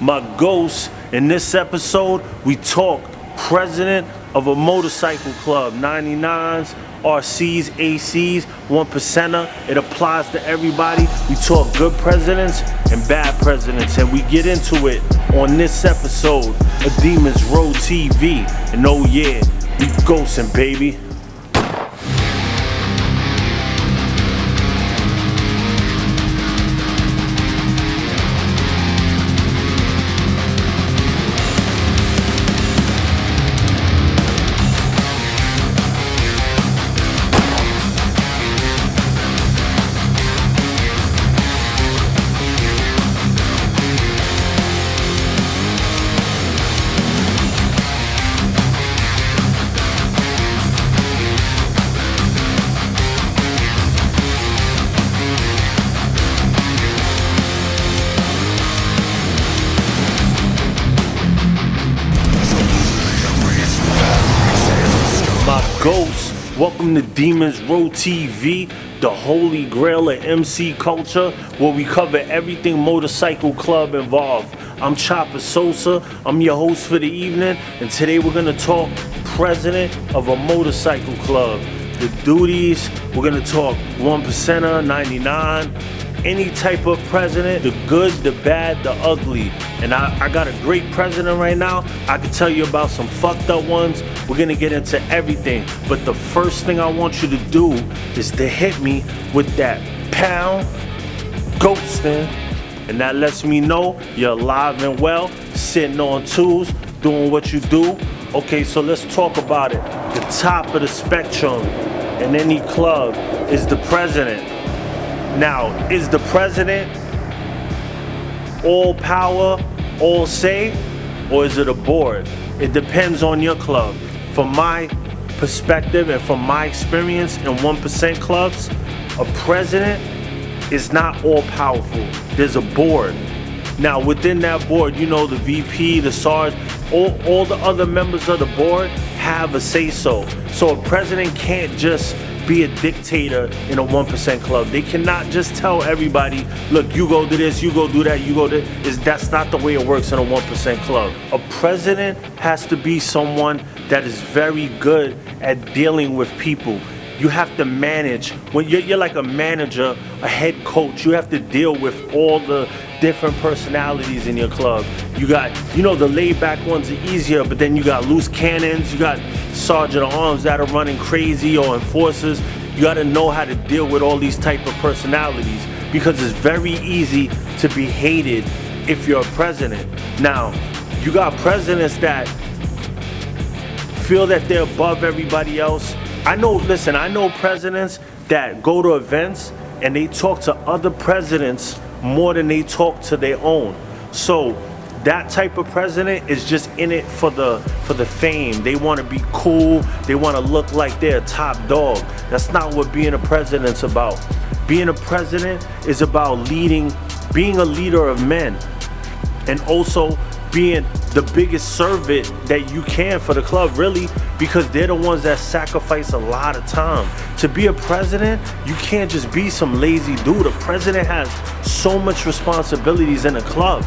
my ghost. In this episode, we talk president of a motorcycle club, 99s, RCs, ACs, one percenter. It applies to everybody. We talk good presidents and bad presidents, and we get into it on this episode of Demons Row TV. And oh yeah, we ghosting, baby. Welcome to Demons Row TV, the holy grail of MC culture, where we cover everything motorcycle club involved. I'm Chopper Sosa, I'm your host for the evening, and today we're gonna talk president of a motorcycle club. The duties, we're gonna talk one percenter, 99, any type of president, the good, the bad, the ugly. And I, I got a great president right now. I can tell you about some fucked up ones. We're gonna get into everything. But the first thing I want you to do is to hit me with that pound ghosting. And that lets me know you're alive and well, sitting on twos, doing what you do. Okay, so let's talk about it. The top of the spectrum in any club is the president. Now, is the president all power, all say, or is it a board? It depends on your club. From my perspective and from my experience in 1% clubs, a president is not all powerful. There's a board. Now, within that board, you know, the VP, the SARS, all, all the other members of the board have a say so. So a president can't just be a dictator in a 1% club. They cannot just tell everybody, look, you go do this, you go do that, you go do is that's not the way it works in a 1% club. A president has to be someone that is very good at dealing with people. You have to manage when you're, you're like a manager, a head coach. You have to deal with all the different personalities in your club. You got, you know, the laid back ones are easier, but then you got loose cannons, you got sergeant at arms that are running crazy or enforcers. You got to know how to deal with all these type of personalities because it's very easy to be hated if you're a president. Now, you got presidents that feel that they're above everybody else. I know, listen, I know presidents that go to events and they talk to other presidents more than they talk to their own. So that type of president is just in it for the for the fame. They want to be cool. They want to look like they're top dog. That's not what being a president's about. Being a president is about leading, being a leader of men, and also being the biggest servant that you can for the club, really, because they're the ones that sacrifice a lot of time. To be a president, you can't just be some lazy dude. A president has so much responsibilities in a club.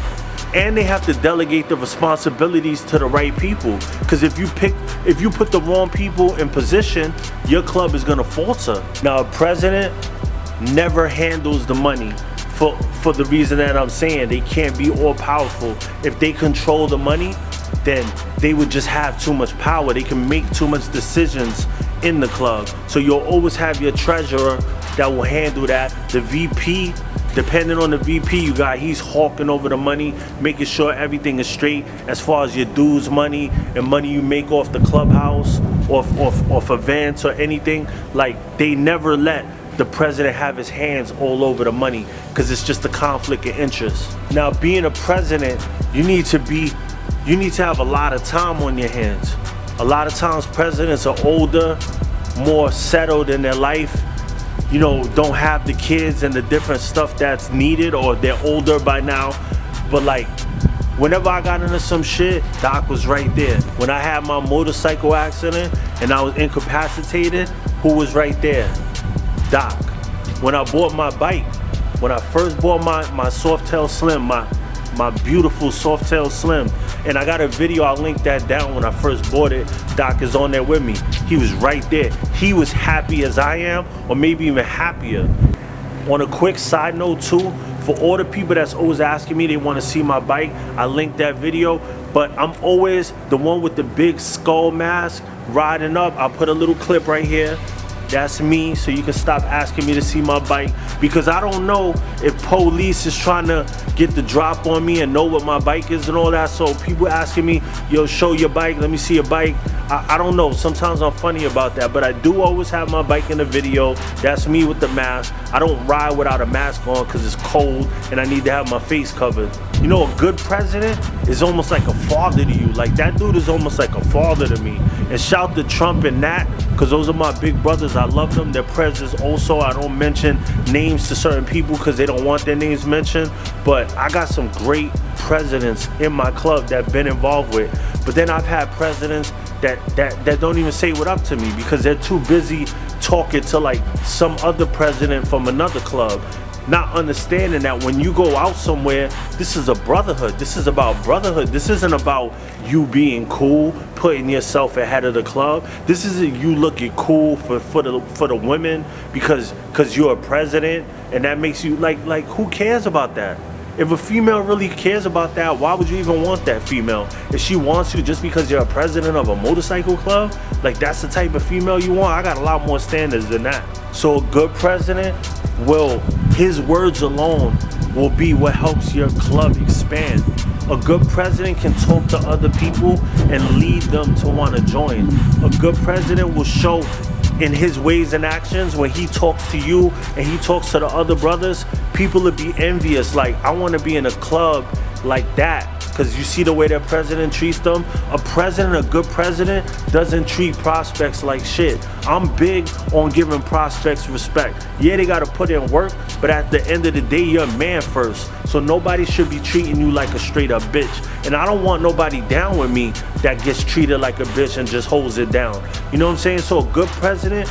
And they have to delegate the responsibilities to the right people. Because if you pick, if you put the wrong people in position, your club is gonna falter. Now, a president never handles the money for for the reason that I'm saying they can't be all powerful. If they control the money, then they would just have too much power. They can make too much decisions in the club. So you'll always have your treasurer that will handle that. The VP, depending on the VP you got, he's hawking over the money, making sure everything is straight as far as your dues money and money you make off the clubhouse, off off off events or anything. Like they never let the president have his hands all over the money because it's just a conflict of interest. Now, being a president, you need to be, you need to have a lot of time on your hands. A lot of times presidents are older, more settled in their life, you know, don't have the kids and the different stuff that's needed or they're older by now. But like, whenever I got into some shit, Doc was right there. When I had my motorcycle accident and I was incapacitated, who was right there? Doc. When I bought my bike, when I first bought my, my Softail Slim, my, my beautiful Softail Slim. And I got a video, I'll link that down when I first bought it. Doc is on there with me. He was right there. He was happy as I am, or maybe even happier. On a quick side note too, for all the people that's always asking me they want to see my bike, I linked that video. But I'm always the one with the big skull mask riding up. I'll put a little clip right here. That's me, so you can stop asking me to see my bike because I don't know if police is trying to get the drop on me and know what my bike is and all that. So people asking me, yo, show your bike, let me see your bike. I, I don't know, sometimes I'm funny about that, but I do always have my bike in the video. That's me with the mask. I don't ride without a mask on because it's cold and I need to have my face covered. You know, a good president is almost like a father to you. Like that dude is almost like a father to me. And shout to Trump and Nat, because those are my big brothers. I love them. They're presidents also. I don't mention names to certain people because they don't want their names mentioned. But I got some great presidents in my club that I've been involved with. But then I've had presidents that, that, that don't even say what up to me because they're too busy talking to like some other president from another club not understanding that when you go out somewhere, this is a brotherhood. This is about brotherhood. This isn't about you being cool, putting yourself ahead of the club. This isn't you looking cool for, for the for the women because because you're a president and that makes you like like who cares about that? If a female really cares about that, why would you even want that female? If she wants you just because you're a president of a motorcycle club, like that's the type of female you want, I got a lot more standards than that. So a good president will, his words alone will be what helps your club expand. A good president can talk to other people and lead them to want to join. A good president will show in his ways and actions when he talks to you and he talks to the other brothers people will be envious. Like i want to be in a club like that because you see the way that president treats them. A president, a good president, doesn't treat prospects like shit. I'm big on giving prospects respect. Yeah, they gotta put in work, but at the end of the day, you're a man first. So nobody should be treating you like a straight up bitch. And I don't want nobody down with me that gets treated like a bitch and just holds it down. You know what I'm saying? So a good president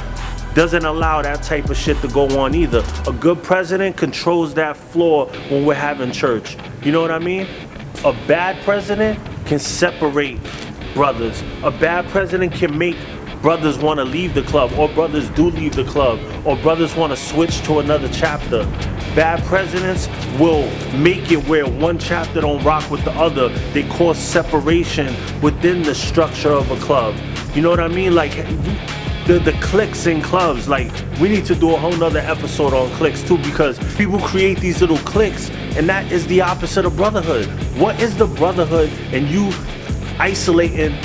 doesn't allow that type of shit to go on either. A good president controls that floor when we're having church. You know what I mean? A bad president can separate brothers. A bad president can make brothers want to leave the club or brothers do leave the club or brothers want to switch to another chapter. Bad presidents will make it where one chapter don't rock with the other. They cause separation within the structure of a club. You know what I mean? Like the, the cliques in clubs. Like we need to do a whole nother episode on clicks too because people create these little clicks and that is the opposite of brotherhood. What is the brotherhood and you isolating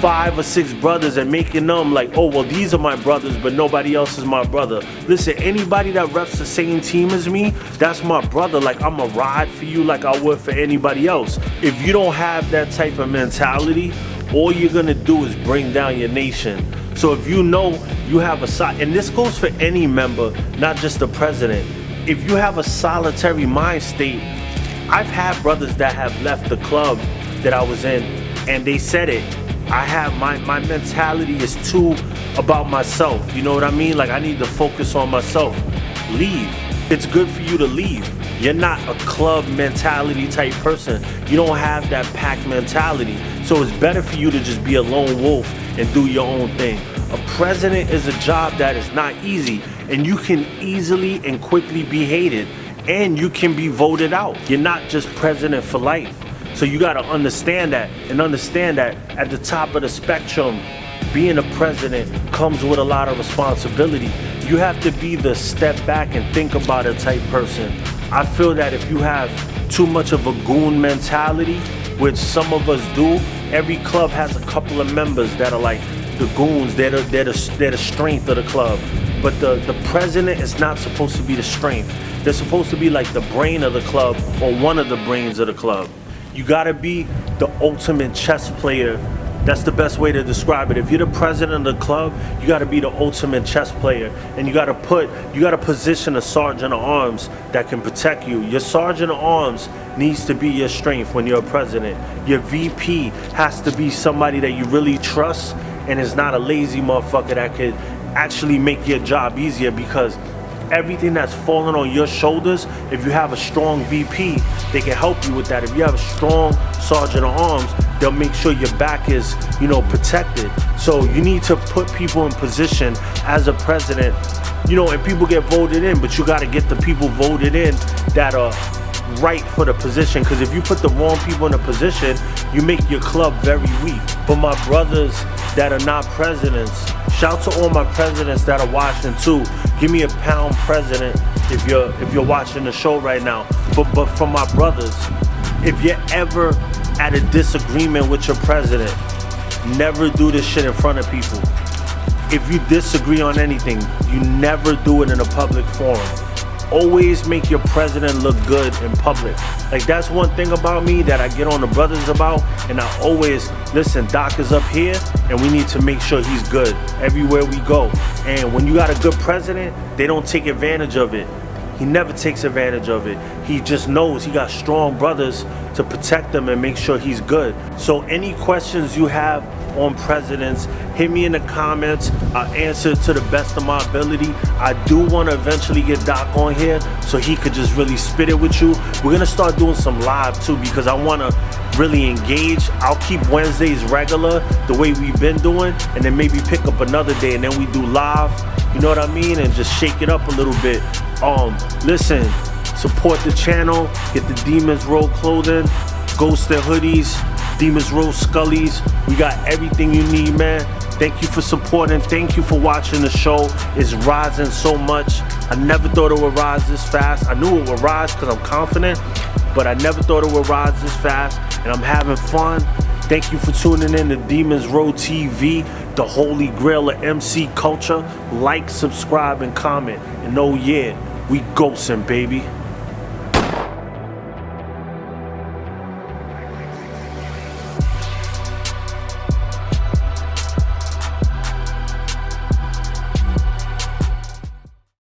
five or six brothers and making them like, oh, well, these are my brothers, but nobody else is my brother. Listen, anybody that reps the same team as me, that's my brother. Like, I'm a ride for you like I would for anybody else. If you don't have that type of mentality, all you're gonna do is bring down your nation. So if you know you have a side, and this goes for any member, not just the president, if you have a solitary mind state, I've had brothers that have left the club that I was in and they said it. I have my, my mentality is too about myself. You know what I mean? Like I need to focus on myself. Leave. It's good for you to leave. You're not a club mentality type person. You don't have that pack mentality. So it's better for you to just be a lone wolf and do your own thing. A president is a job that is not easy and you can easily and quickly be hated and you can be voted out. You're not just president for life. So you got to understand that and understand that at the top of the spectrum, being a president comes with a lot of responsibility. You have to be the step back and think about it type person. I feel that if you have too much of a goon mentality, which some of us do, every club has a couple of members that are like the goons, they're the, they're the, they're the strength of the club. But the, the president is not supposed to be the strength. They're supposed to be like the brain of the club or one of the brains of the club. You gotta be the ultimate chess player. That's the best way to describe it. If you're the president of the club, you gotta be the ultimate chess player. And you gotta put, you gotta position a sergeant of arms that can protect you. Your sergeant of arms needs to be your strength when you're a president. Your VP has to be somebody that you really trust and is not a lazy motherfucker that could actually make your job easier because everything that's falling on your shoulders, if you have a strong VP, they can help you with that. If you have a strong sergeant of arms, they'll make sure your back is, you know, protected. So you need to put people in position as a president, you know, and people get voted in, but you got to get the people voted in that are right for the position. Because if you put the wrong people in a position you make your club very weak. For my brothers that are not presidents shout to all my presidents that are watching too. Give me a pound president if you're if you're watching the show right now. But but for my brothers if you're ever at a disagreement with your president never do this shit in front of people if you disagree on anything you never do it in a public forum always make your president look good in public. Like that's one thing about me that I get on the brothers about and I always, listen, Doc is up here and we need to make sure he's good everywhere we go. And when you got a good president, they don't take advantage of it. He never takes advantage of it. He just knows he got strong brothers to protect them and make sure he's good. So any questions you have on presidents, hit me in the comments. I'll answer to the best of my ability. I do want to eventually get Doc on here so he could just really spit it with you. We're going to start doing some live too because I want to really engage. I'll keep Wednesdays regular the way we've been doing and then maybe pick up another day and then we do live. You know what I mean? And just shake it up a little bit. Um, listen, support the channel, get the Demons Row clothing, Ghost hoodies, Demons Row Scullies. We got everything you need, man. Thank you for supporting. Thank you for watching the show. It's rising so much. I never thought it would rise this fast. I knew it would rise because I'm confident, but I never thought it would rise this fast. And I'm having fun. Thank you for tuning in to Demons Row TV, the holy grail of MC culture. Like, subscribe, and comment. And oh yeah, we ghosting, baby.